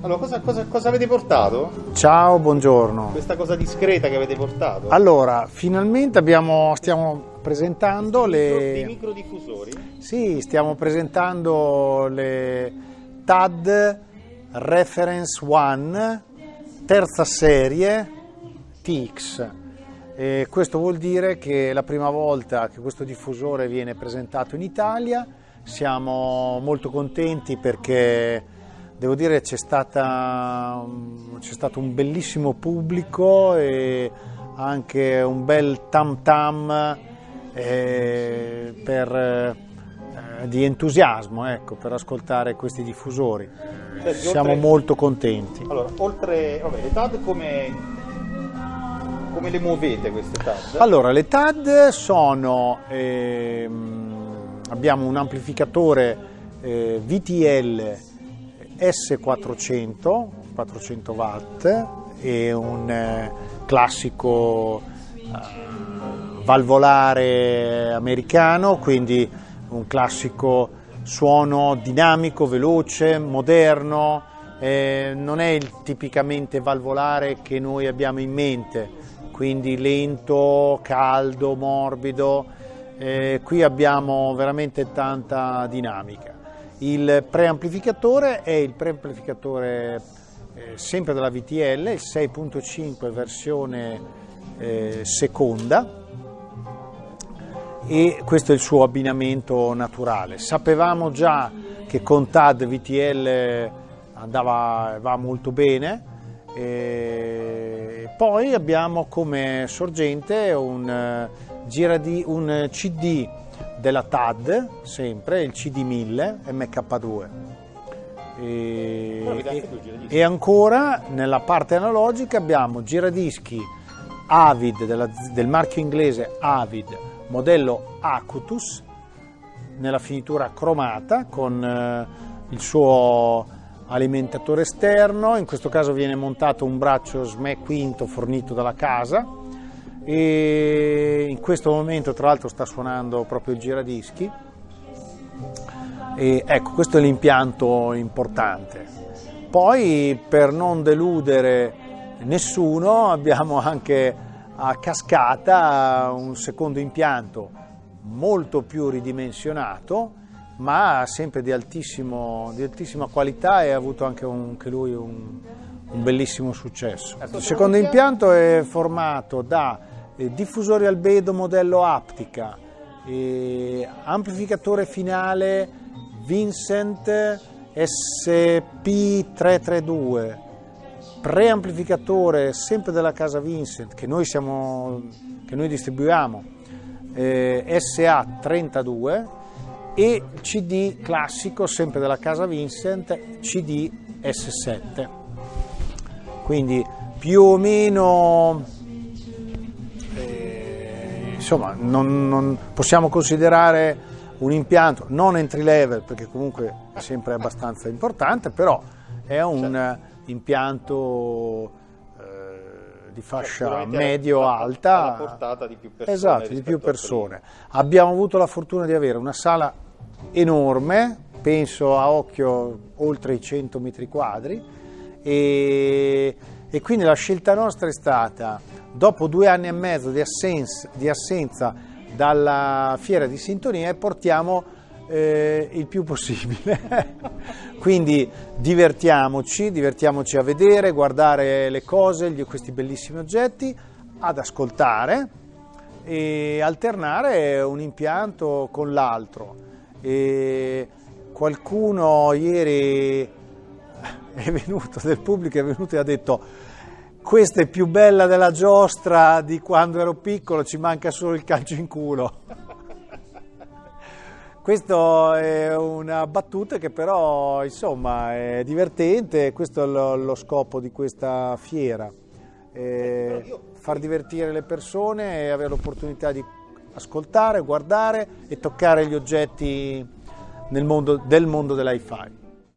Allora, cosa, cosa- cosa avete portato? Ciao, buongiorno. Questa cosa discreta che avete portato? Allora, finalmente abbiamo, stiamo presentando le... microdiffusori? Sì, stiamo presentando le TAD Reference One, terza serie TX. E questo vuol dire che è la prima volta che questo diffusore viene presentato in Italia. Siamo molto contenti perché devo dire c'è, stata, c'è stato un bellissimo pubblico e anche un bel tam tam eh, per, eh, di entusiasmo ecco, per ascoltare questi diffusori. Senti, Siamo oltre- molto contenti. Allora, oltre... Vabbè, le TAD come... come le muovete queste TAD? Allora, le TAD sono, ehm, abbiamo un amplificatore eh, VTL S400, 400 watt, e un eh, classico eh, valvolare americano, quindi un classico suono dinamico, veloce, moderno, eh, non è il tipicamente valvolare che noi abbiamo in mente, quindi lento, caldo, morbido. Eh, qui abbiamo veramente tanta dinamica. Il preamplificatore è il preamplificatore eh, sempre della VTL, il 6.5 versione eh, seconda e questo è il suo abbinamento naturale. Sapevamo già che con TAD VTL andava va molto bene, e poi abbiamo come sorgente un, eh, un CD della TAD, sempre il CD1000 MK2. E, e- e ancora nella parte analogica abbiamo giradischi Avid della- del marchio inglese Avid modello Acutus nella finitura cromata con eh, il suo alimentatore esterno, in questo caso viene montato un braccio SME quinto fornito dalla casa. E questo momento tra l'altro sta suonando proprio il giradischi e ecco questo è l'impianto importante. Poi per non deludere nessuno abbiamo anche a cascata un secondo impianto molto più ridimensionato ma sempre di, altissimo- di altissima qualità e ha avuto anche, un- anche lui un, un bellissimo successo. Il secondo impianto è formato da eh, diffusori albedo modello aptica, eh, amplificatore finale Vincent SP332, preamplificatore sempre della casa Vincent che noi, siamo, che noi distribuiamo eh, SA32 e CD classico sempre della casa Vincent CD S7 quindi più o meno insomma non, non possiamo considerare un impianto non entry level perché comunque è sempre abbastanza importante però è un eh, impianto eh, di fascia Sicuramente medio-alta alla portata di più persone esatto di più persone. Abbiamo avuto la fortuna di avere una sala enorme penso a occhio oltre i 100 metri quadri e, e quindi la scelta nostra è stata dopo due anni e mezzo di assenza, di assenza dalla fiera di sintonia e portiamo eh, il più possibile. Quindi divertiamoci, divertiamoci a vedere, guardare le cose, gli- questi bellissimi oggetti, ad ascoltare e alternare un impianto con l'altro. Qualcuno ieri è venuto, del pubblico è venuto e ha detto questa è più bella della giostra di quando ero piccolo, ci manca solo il calcio in culo. Questa è una battuta che però insomma è divertente, questo è lo, lo scopo di questa fiera, eh, far divertire le persone e avere l'opportunità di ascoltare, guardare e toccare gli oggetti mondo, del mondo dell'hi-fi.